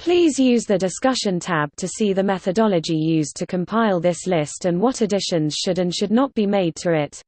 Please use the Discussion tab to see the methodology used to compile this list and what additions should and should not be made to it.